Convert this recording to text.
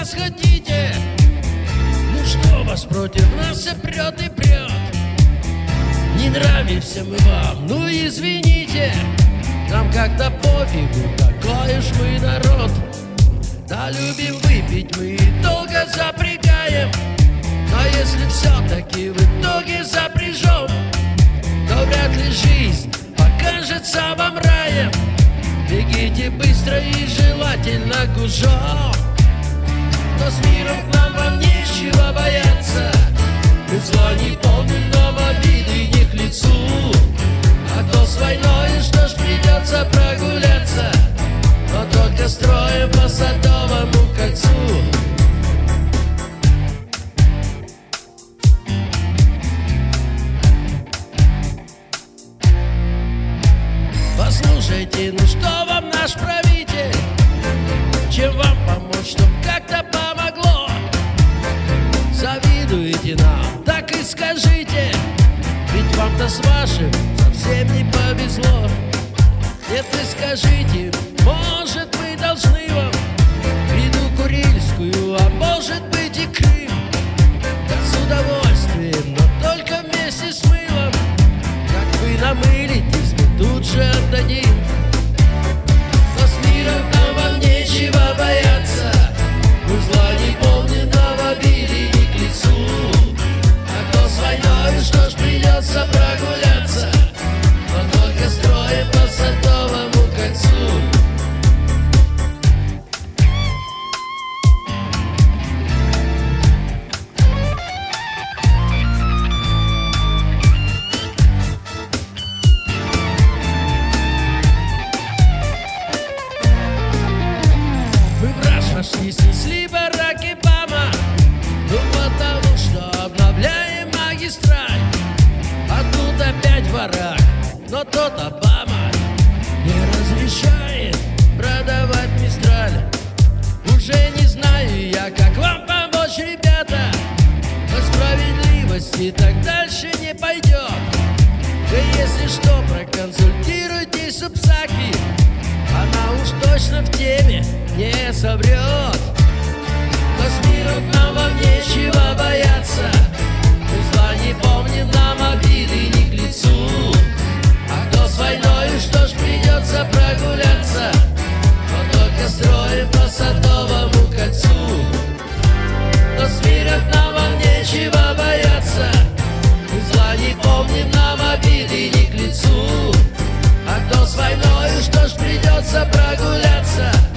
нас хотите? Ну что вас против нас все прет и прет Не нравимся мы вам, ну извините. Нам как-то пофигу, такой уж мы народ. Да любим выпить мы и долго запрягаем. Но если все-таки в итоге запряжем То вряд ли жизнь покажется вам раем. Бегите быстро и желательно гужом Но с миром нам вам нечего бояться Мы зла не помним, но обиды не к лицу А то с войной, что ж придется прогуляться Но только строим по Садовому кольцу Послушайте, ну что вам наш правитель? Чем вам помочь, чтоб как-то? Завидуете нам, так и скажите Ведь вам-то с вашим совсем не повезло. Нет, вы скажите, может мы должны вам раж вошли, снесли барак и бама Ну потому что обновляем магистраль. А тут опять барак, но тот Обама Не разрешает продавать мистраль. Уже не знаю я, как вам помочь, ребята. По справедливости так дальше не пойдет Вы если что, проконсультируйтесь с Псаки. Она уж точно в теме не соврет. Но с миром нам вам нечего бояться. Пусть зла не помнит нам обиды не к лицу. А кто с войною, что ж придется прогуляться? Но только строим по садовому кольцу. Но с миром нам вам нечего бояться. Пусть зла не помнит нам обиды не к лицу. А то с войною, что ж придется прогуляться?